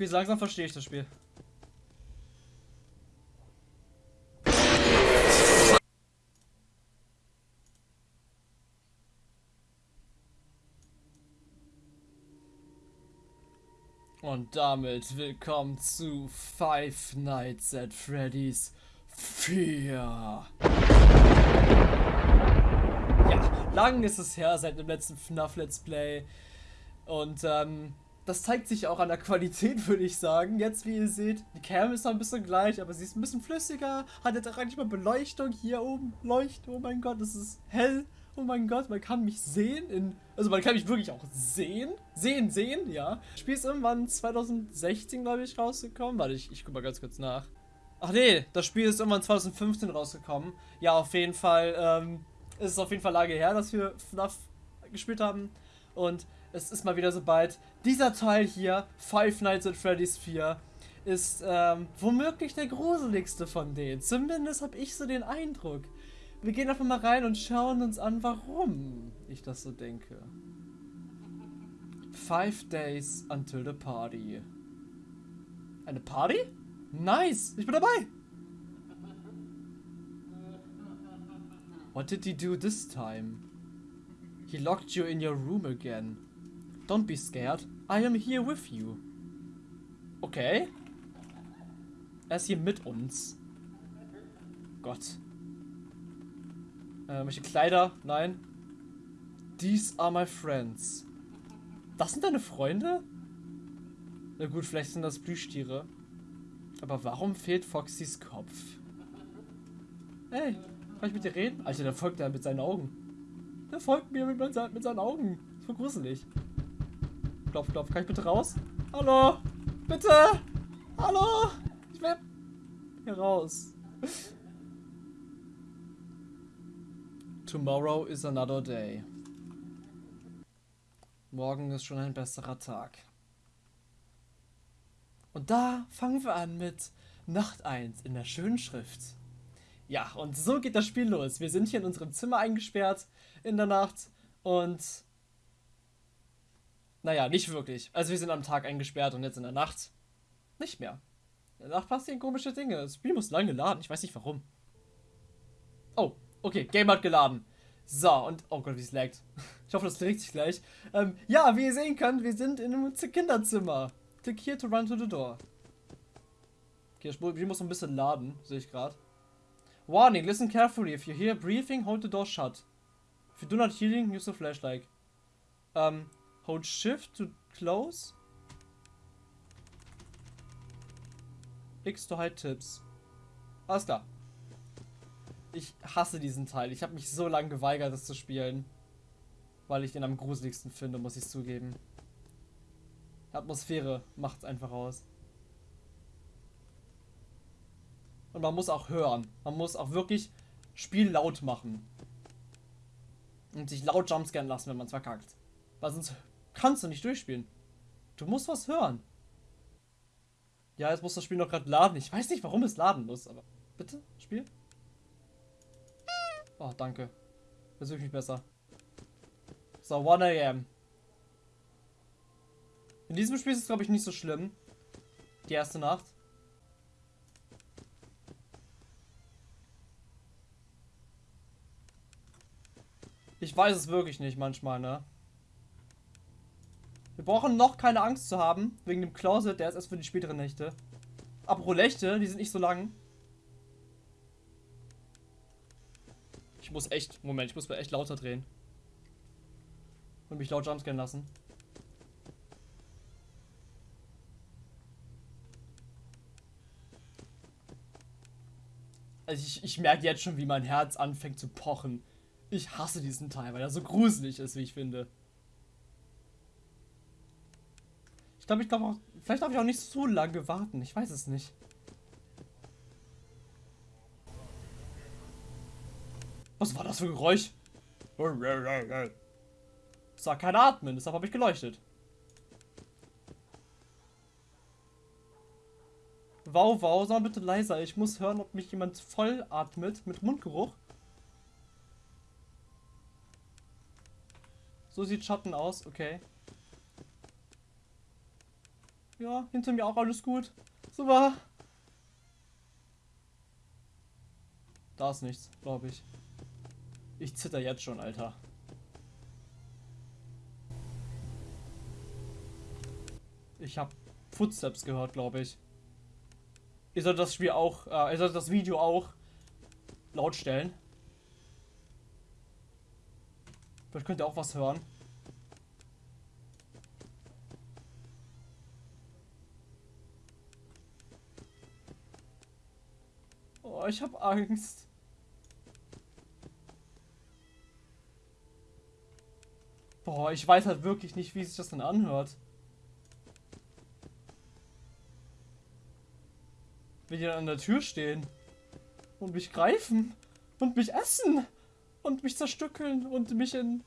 Okay, langsam verstehe ich das Spiel. Und damit willkommen zu Five Nights at Freddy's 4. Ja, lang ist es her seit dem letzten FNAF Let's Play. Und ähm, das zeigt sich auch an der Qualität, würde ich sagen. Jetzt, wie ihr seht, die Cam ist noch ein bisschen gleich, aber sie ist ein bisschen flüssiger. Hat jetzt auch nicht mal Beleuchtung. Hier oben leuchtet. Oh mein Gott, es ist hell. Oh mein Gott, man kann mich sehen. In, also man kann mich wirklich auch sehen. Sehen, sehen, ja. Das Spiel ist irgendwann 2016, glaube ich, rausgekommen. Warte, ich, ich guck mal ganz kurz nach. Ach nee, das Spiel ist irgendwann 2015 rausgekommen. Ja, auf jeden Fall. Ähm, ist es auf jeden Fall lange her, dass wir FNAF gespielt haben. Und es ist mal wieder so bald. Dieser Teil hier, Five Nights at Freddy's 4, ist ähm, womöglich der gruseligste von denen. Zumindest habe ich so den Eindruck. Wir gehen einfach mal rein und schauen uns an, warum ich das so denke. Five days until the party. Eine Party? Nice, ich bin dabei. What did he do this time? He locked you in your room again. Don't be scared. I am here with you. Okay. Er ist hier mit uns. Gott. Äh, welche Kleider? Nein. These are my friends. Das sind deine Freunde? Na gut, vielleicht sind das Plüschtiere. Aber warum fehlt Foxys Kopf? Hey, kann ich mit dir reden? Alter, der folgt er mit seinen Augen. Der folgt mir mit, mit seinen Augen. Das voll gruselig. Klopf, klopf. Kann ich bitte raus? Hallo? Bitte? Hallo? Ich will hier raus. Tomorrow is another day. Morgen ist schon ein besserer Tag. Und da fangen wir an mit Nacht 1 in der schönen Schrift. Ja, und so geht das Spiel los. Wir sind hier in unserem Zimmer eingesperrt in der Nacht und naja, nicht wirklich. Also wir sind am Tag eingesperrt und jetzt in der Nacht nicht mehr. In der Nacht passieren komische Dinge. Das Spiel muss lange laden. Ich weiß nicht warum. Oh, Okay, Game hat geladen. So, und... Oh Gott, wie es laggt. Ich hoffe, das trägt sich gleich. Ähm, ja, wie ihr sehen könnt, wir sind in einem Kinderzimmer. Click here to run to the door. Okay, das Spiel muss ein bisschen laden, sehe ich gerade. Warning, listen carefully. If you hear breathing, hold the door shut. If you do not hearing, use the flashlight. Um, hold shift to close. X to hide tips. Alles klar. Ich hasse diesen Teil. Ich habe mich so lange geweigert, das zu spielen. Weil ich den am gruseligsten finde, muss ich zugeben. Die Atmosphäre macht es einfach aus. Und man muss auch hören. Man muss auch wirklich Spiel laut machen. Und sich laut jumpscannen lassen, wenn man es verkackt. Weil sonst kannst du nicht durchspielen. Du musst was hören. Ja, jetzt muss das Spiel noch gerade laden. Ich weiß nicht, warum es laden muss, aber bitte, Spiel. Oh, danke. Jetzt ich mich besser. So, 1 am. In diesem Spiel ist es, glaube ich, nicht so schlimm. Die erste Nacht. Ich weiß es wirklich nicht manchmal, ne? Wir brauchen noch keine Angst zu haben, wegen dem Closet, der ist erst für die späteren Nächte. Apropos Nächte, die sind nicht so lang. Ich muss echt, Moment, ich muss mir echt lauter drehen. Und mich laut jumpscannen lassen. Also ich, ich merke jetzt schon, wie mein Herz anfängt zu pochen. Ich hasse diesen Teil, weil er so gruselig ist, wie ich finde. Ich glaube, ich glaube auch, vielleicht darf ich auch nicht so lange warten. Ich weiß es nicht. Was war das für ein Geräusch? Das war kein Atmen, deshalb habe ich geleuchtet. Wow, wow, sag bitte leiser. Ich muss hören, ob mich jemand voll atmet mit Mundgeruch. So sieht Schatten aus, okay. Ja, hinter mir auch alles gut. Super. Da ist nichts, glaube ich. Ich zitter jetzt schon, Alter. Ich habe Footsteps gehört, glaube ich. Ihr sollt das Spiel auch, äh, ihr sollt das Video auch laut stellen. Vielleicht könnt ihr auch was hören. Oh, ich habe Angst. Boah, ich weiß halt wirklich nicht, wie sich das dann anhört. Wenn die dann an der Tür stehen und mich greifen und mich essen und mich zerstückeln und mich in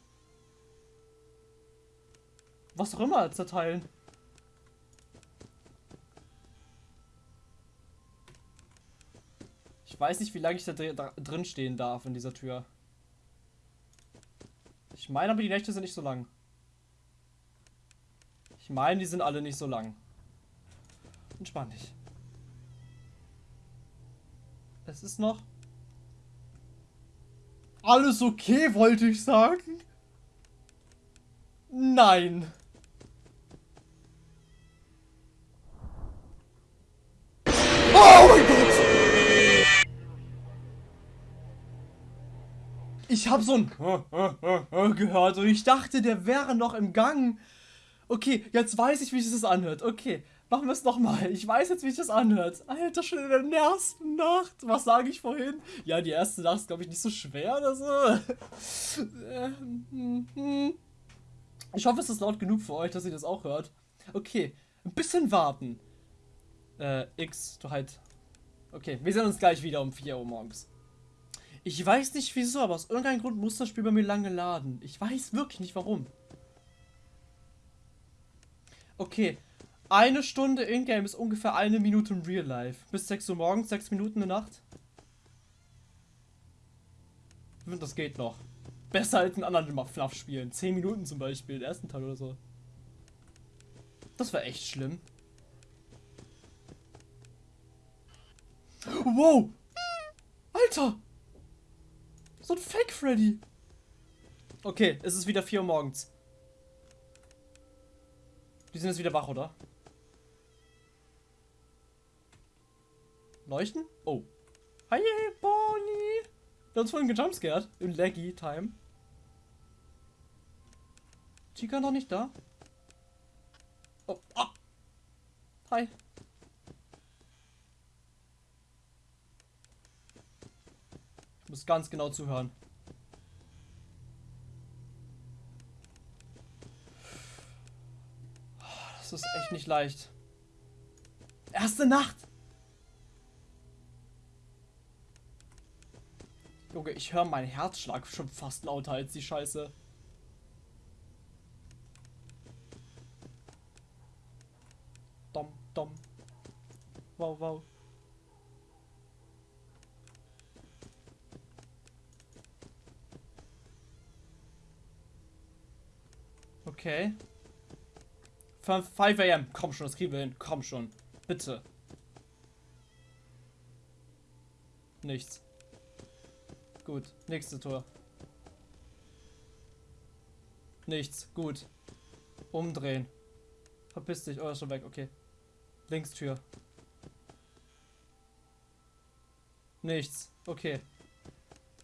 was auch immer zerteilen. Weiß nicht, wie lange ich da drin stehen darf in dieser Tür. Ich meine aber, die Nächte sind nicht so lang. Ich meine, die sind alle nicht so lang. Entspann dich. Es ist noch alles okay, wollte ich sagen. Nein. Habe so ein gehört und ich dachte, der wäre noch im Gang. Okay, jetzt weiß ich, wie sich das anhört. Okay, machen wir es nochmal. Ich weiß jetzt, wie sich das anhört. Alter, schon in der ersten Nacht. Was sage ich vorhin? Ja, die erste Nacht ist, glaube ich, nicht so schwer oder so. Ich hoffe, es ist laut genug für euch, dass ihr das auch hört. Okay, ein bisschen warten. Äh, X, du halt. Okay, wir sehen uns gleich wieder um 4 Uhr morgens. Ich weiß nicht wieso, aber aus irgendeinem Grund muss das Spiel bei mir lange laden. Ich weiß wirklich nicht warum. Okay, eine Stunde in-game ist ungefähr eine Minute im Real Life. Bis 6 Uhr morgens, 6 Minuten in der Nacht. Das geht noch. Besser als in anderen FNAF spielen. 10 Minuten zum Beispiel, den ersten Teil oder so. Das war echt schlimm. Wow! Alter! So ein Fake Freddy! Okay, es ist wieder 4 Uhr morgens. Die sind jetzt wieder wach, oder? Leuchten? Oh. Hi, Bonnie! Der hat uns vorhin gejumpscared. Im Laggy Time. Chica noch nicht da? Oh, oh. Hi. Muss ganz genau zuhören. Das ist echt nicht leicht. Erste Nacht! Junge, ich höre meinen Herzschlag schon fast lauter als die Scheiße. Dom, dom. Wow, wow. Okay. 5 am. Komm schon, das kriegen wir hin. Komm schon. Bitte. Nichts. Gut. Nächste Tor. Nichts. Gut. Umdrehen. Verpiss dich. Oh, schon weg. Okay. Links Tür. Nichts. Okay.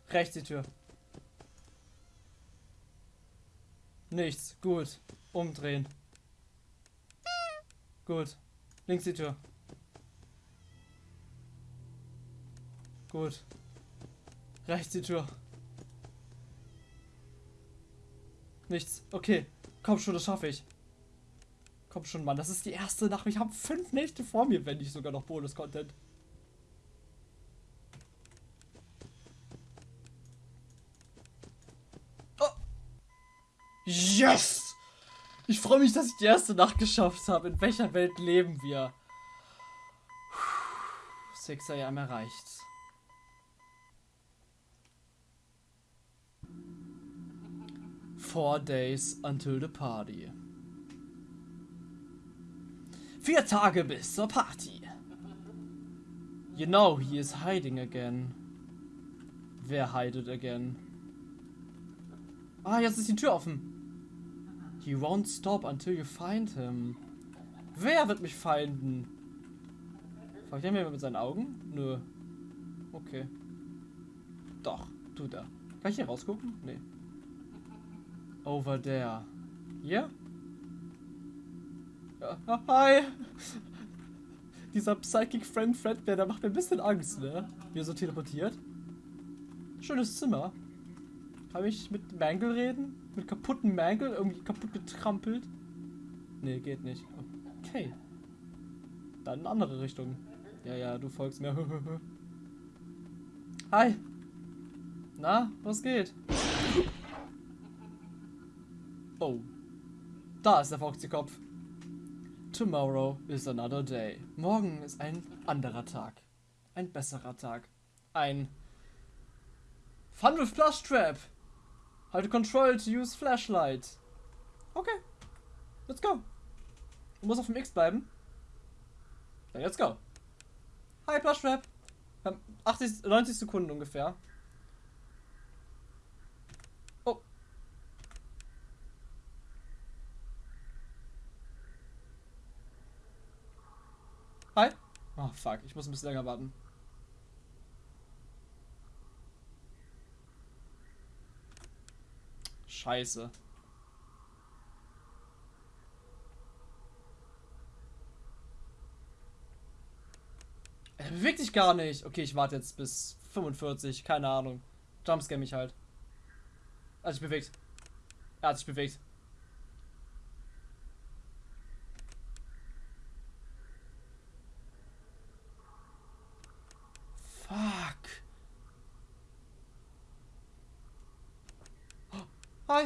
Rechts die Tür. Nichts. Gut. Umdrehen. Gut. Links die Tür. Gut. Rechts die Tür. Nichts. Okay. Komm schon, das schaffe ich. Komm schon, Mann. Das ist die erste Nacht. Ich habe fünf Nächte vor mir, wenn nicht sogar noch Bonus-Content. Oh. Yes! Ich freue mich, dass ich die erste Nacht geschafft habe. In welcher Welt leben wir? 6 am erreicht. Four days until the party. Vier Tage bis zur Party. You know he is hiding again. Wer hidet again? Ah, jetzt ist die Tür offen. He won't stop until you find him. Wer wird mich finden? Fragt er mir mit seinen Augen? Nö. Okay. Doch, tut er. Kann ich hier rausgucken? Nee. Over there. Hier? Ja. Ah, hi! Dieser Psychic Friend Fredbear, der macht mir ein bisschen Angst, ne? Wie er so teleportiert. Schönes Zimmer. Kann ich mit Mangle reden? Mit kaputten Mangle? Irgendwie kaputt getrampelt? Nee, geht nicht. Okay. Dann in andere Richtung. Ja, ja, du folgst mir. Hi. Na, was geht? Oh. Da ist der Foxy-Kopf. Tomorrow is another day. Morgen ist ein anderer Tag. Ein besserer Tag. Ein Fun with Plus Trap. To control to use flashlight. Okay. Let's go. Du musst auf dem X bleiben. Dann let's go. Hi, Plush Trap. 80, 90 Sekunden ungefähr. Oh. Hi. Oh, fuck. Ich muss ein bisschen länger warten. Scheiße. Er bewegt sich gar nicht. Okay, ich warte jetzt bis 45. Keine Ahnung. Jumpscare mich halt. Er hat sich bewegt. Er hat sich bewegt. Fuck. Hi.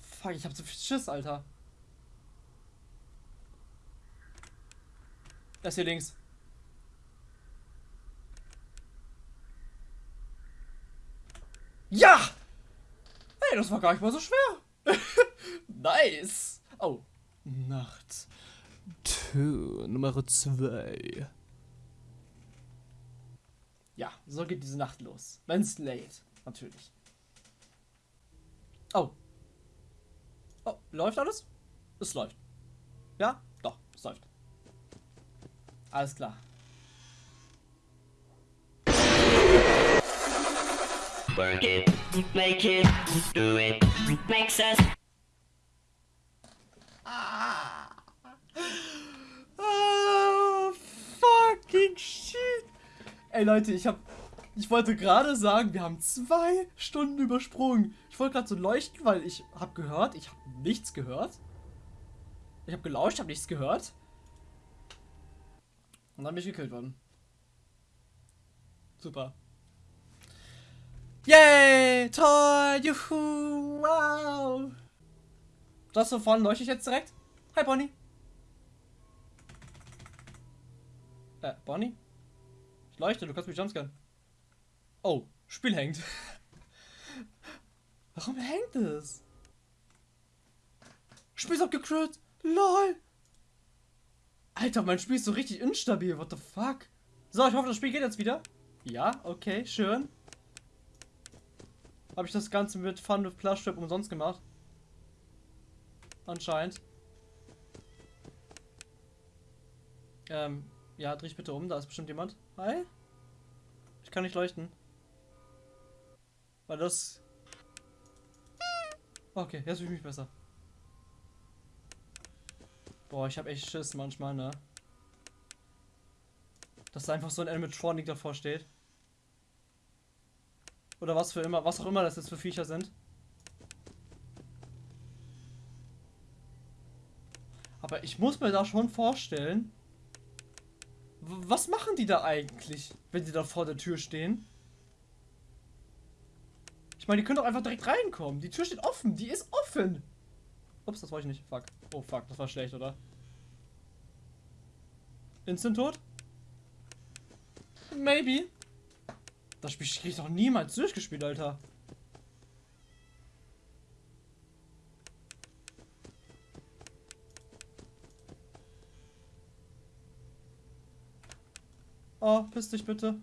Fuck, ich hab so viel Schiss, Alter. Das hier links. Ja! Hey, das war gar nicht mal so schwer. nice. Oh. Nacht. Tür Nummer 2. Ja, so geht diese Nacht los. Wenn's late, natürlich. Oh, Oh, läuft alles? Es läuft. Ja? Doch, es läuft. Alles klar. Work it, make it, do it, make sense. Ah. ah, fucking shit. Ey Leute, ich hab ich wollte gerade sagen, wir haben zwei Stunden übersprungen. Ich wollte gerade so leuchten, weil ich habe gehört, ich habe nichts gehört. Ich habe gelauscht, habe nichts gehört. Und dann bin ich gekillt worden. Super. Yay! Toll! Juhu! Wow! Das so vorne leuchte ich jetzt direkt? Hi, Bonnie! Äh, Bonnie? Leuchte, du kannst mich jumpscannen. Oh, Spiel hängt. Warum hängt es? Spiel ist abgecrit. LOL. Alter, mein Spiel ist so richtig instabil. What the fuck? So, ich hoffe, das Spiel geht jetzt wieder. Ja, okay, schön. Habe ich das Ganze mit Fun with Plush Trip umsonst gemacht? Anscheinend. Ähm, ja, dreh ich bitte um, da ist bestimmt jemand. Hi? Ich kann nicht leuchten. Weil das... Okay, jetzt fühle ich mich besser. Boah, ich habe echt Schiss manchmal, ne? Dass da einfach so ein Animatronic davor steht. Oder was für immer, was auch immer das jetzt für Viecher sind. Aber ich muss mir da schon vorstellen, was machen die da eigentlich, wenn die da vor der Tür stehen? Ich meine, die können doch einfach direkt reinkommen. Die Tür steht offen. Die ist offen. Ups, das war ich nicht. Fuck. Oh, fuck. Das war schlecht, oder? Instant tot? Maybe. Das Spiel krieg ich doch niemals durchgespielt, Alter. Oh, piss dich bitte.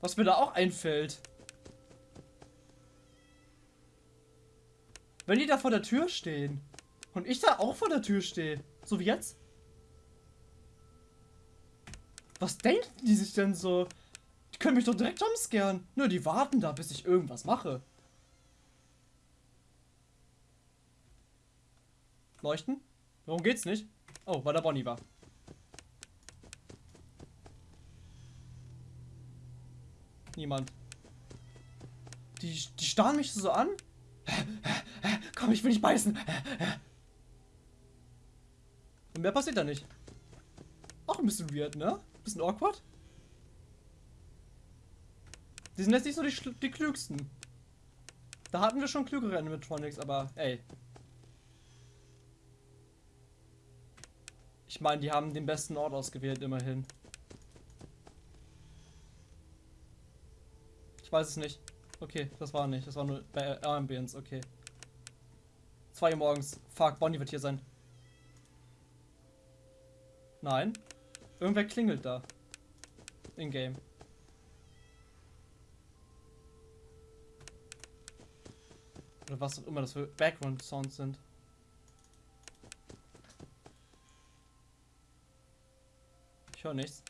Was mir da auch einfällt. Wenn die da vor der Tür stehen und ich da auch vor der Tür stehe, so wie jetzt. Was denken die sich denn so? Die können mich doch direkt jumpscaren. Nur die warten da, bis ich irgendwas mache. Leuchten? Warum geht's nicht? Oh, weil da Bonnie war. Niemand. Die, die starren mich so an. Komm, ich will nicht beißen. Und mehr passiert da nicht. Auch ein bisschen weird, ne? Bisschen awkward. Die sind jetzt nicht so die, die klügsten. Da hatten wir schon klügere Animatronics, aber ey. Ich meine, die haben den besten Ort ausgewählt, immerhin. Weiß es nicht. Okay, das war nicht. Das war nur bei Ambience, okay. 2 Uhr morgens. Fuck, Bonnie wird hier sein. Nein. Irgendwer klingelt da. In-game. Oder was auch immer das für Background-Sounds sind. Ich höre nichts.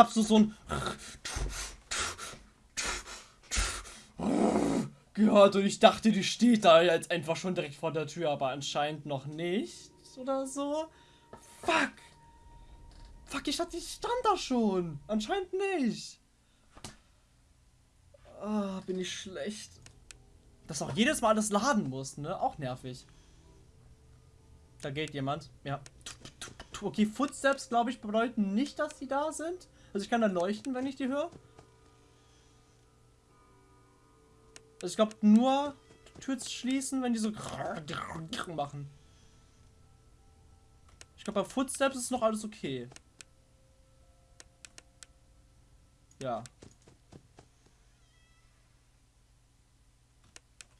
Ich hab so so ein gehört und ich dachte, die steht da jetzt einfach schon direkt vor der Tür, aber anscheinend noch nicht oder so. Fuck. Fuck, ich dachte, ich stand da schon. Anscheinend nicht. Ah, bin ich schlecht. Dass auch jedes Mal das laden muss, ne? Auch nervig. Da geht jemand. Ja. Okay, Footsteps, glaube ich, bedeuten nicht, dass die da sind. Also ich kann dann leuchten, wenn ich die höre. Also ich glaube nur Tür schließen, wenn die so machen. Ich glaube bei Footsteps ist noch alles okay. Ja.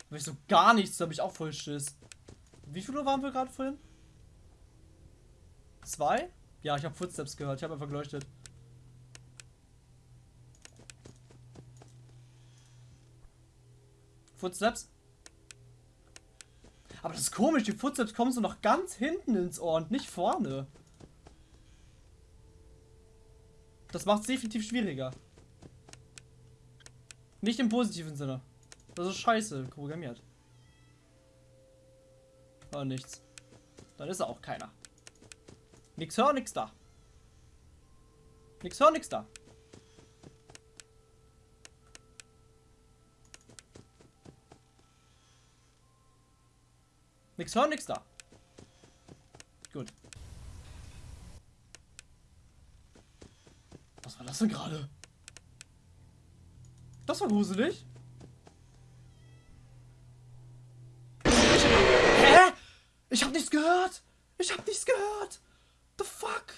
Habe ich so gar nichts, da habe ich auch voll Schiss. Wie viel Uhr waren wir gerade vorhin? Zwei? Ja, ich habe Footsteps gehört. Ich habe einfach geleuchtet. Footsteps. Aber das ist komisch, die Footsteps kommen so noch ganz hinten ins Ohr und nicht vorne. Das macht es definitiv schwieriger. Nicht im positiven Sinne. Das ist scheiße programmiert. Aber nichts. Dann ist auch keiner. Nix hör, nix da. Nix hör, nix da. Nix hören, nix da. Gut. Was war das denn gerade? Das war gruselig. Hä? Ich hab nichts gehört. Ich hab nichts gehört. The fuck?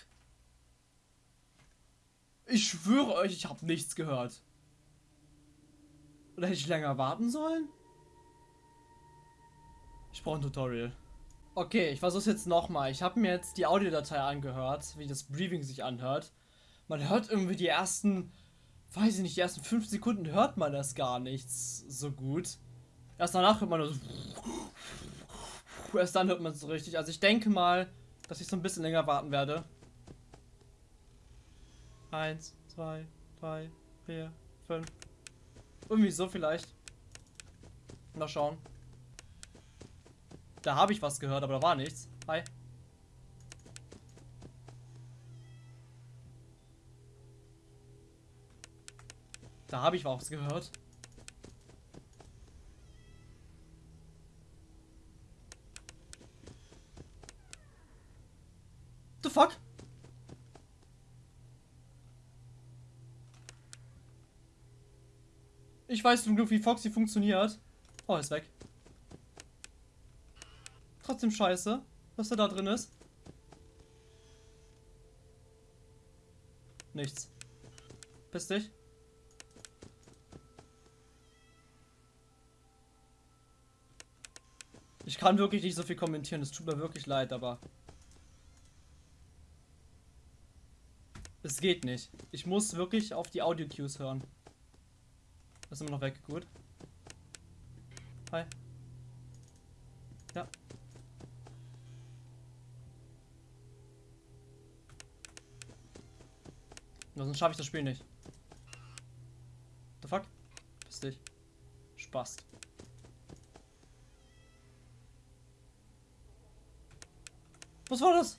Ich schwöre euch, ich hab nichts gehört. Oder hätte ich länger warten sollen? Ich brauche ein Tutorial. Okay, ich versuche es jetzt nochmal. Ich habe mir jetzt die Audiodatei angehört, wie das Briefing sich anhört. Man hört irgendwie die ersten, weiß ich nicht, die ersten fünf Sekunden hört man das gar nicht so gut. Erst danach hört man das. Erst dann hört man es so richtig. Also ich denke mal, dass ich so ein bisschen länger warten werde. Eins, zwei, drei, vier, fünf. Irgendwie so vielleicht. Mal schauen. Da habe ich was gehört, aber da war nichts. Hi. Da habe ich was gehört. The fuck? Ich weiß zum Glück, wie Foxy funktioniert. Oh, ist weg. Trotzdem scheiße, was da drin ist. Nichts. Piss dich. Ich kann wirklich nicht so viel kommentieren, es tut mir wirklich leid, aber... Es geht nicht. Ich muss wirklich auf die Audio-Cues hören. Das ist immer noch weg, gut. Hi. Sonst schaffe ich das Spiel nicht. The fuck? Piss dich. Spaß. Was war das?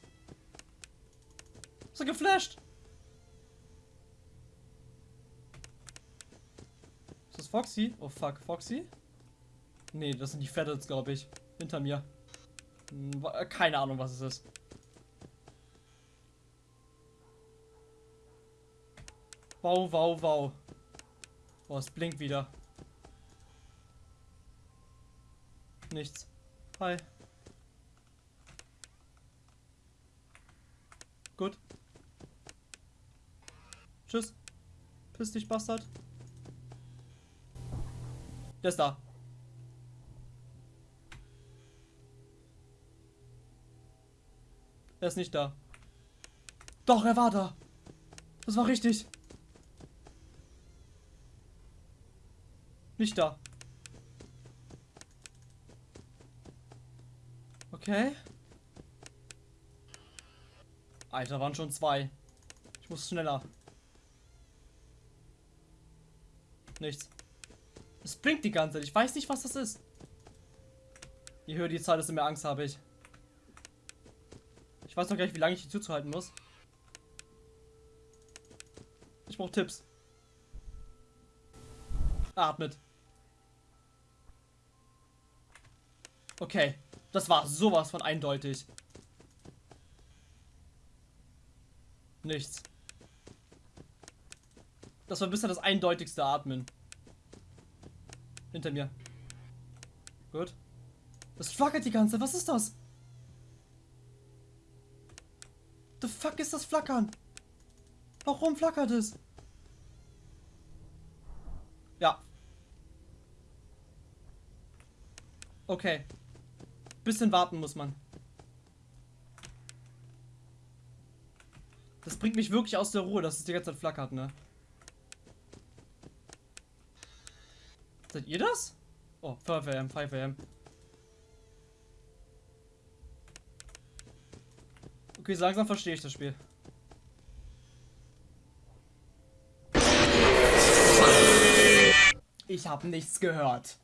Ist er geflasht? Ist das Foxy? Oh fuck, Foxy? Nee, das sind die Feathers, glaube ich. Hinter mir. Hm, keine Ahnung, was es ist. Wow, wow, wow. Oh, es blinkt wieder. Nichts. Hi. Gut. Tschüss. Piss dich, Bastard. Der ist da. Er ist nicht da. Doch, er war da. Das war richtig. Nicht da. Okay. Alter, waren schon zwei. Ich muss schneller. Nichts. Es blinkt die ganze Zeit. Ich weiß nicht, was das ist. Je höher die Zahl, desto mehr Angst habe ich. Ich weiß noch gar nicht, wie lange ich die zuzuhalten muss. Ich brauche Tipps. Atmet. Okay. Das war sowas von eindeutig. Nichts. Das war bisher das eindeutigste Atmen. Hinter mir. Gut. Das flackert die ganze. Was ist das? The fuck ist das Flackern? Warum flackert es? Ja. Okay. Bisschen warten muss man. Das bringt mich wirklich aus der Ruhe, dass es die ganze Zeit flackert, ne? Seid ihr das? Oh, 5 am, 5 am. Okay, langsam verstehe ich das Spiel. Ich habe nichts gehört.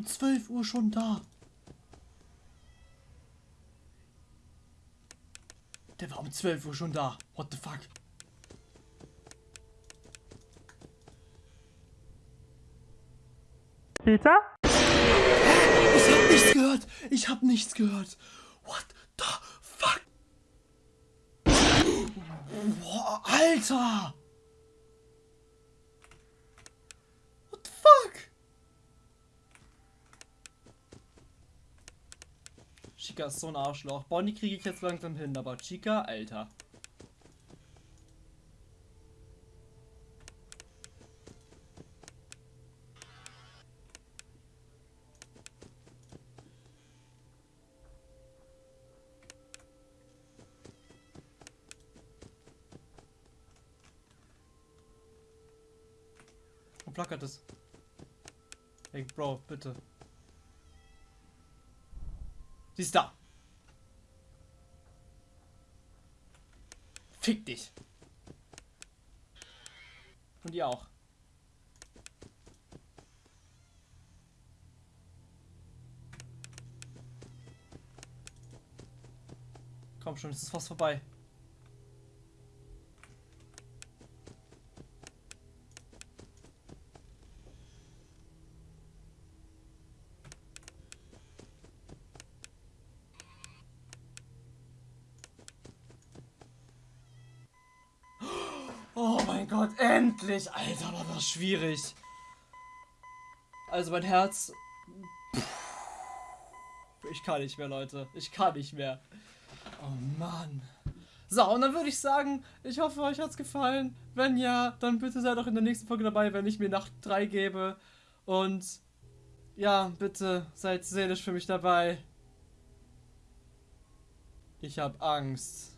Um 12 Uhr schon da. Der war um 12 Uhr schon da. What the fuck? Peter? Ich hab nichts gehört. Ich hab nichts gehört. What the fuck? Boah, Alter. What the fuck? Chica ist so ein Arschloch. Bonnie kriege ich jetzt langsam hin, aber Chica, Alter. Wo flackert es? Hey, Bro, bitte. Ist da. Fick dich. Und ihr auch. Komm schon, es ist fast vorbei. Gott, endlich! Alter, war das schwierig. Also mein Herz... Ich kann nicht mehr, Leute. Ich kann nicht mehr. Oh Mann. So, und dann würde ich sagen, ich hoffe, euch hat's gefallen. Wenn ja, dann bitte seid auch in der nächsten Folge dabei, wenn ich mir Nacht 3 gebe. Und ja, bitte seid seelisch für mich dabei. Ich hab Angst.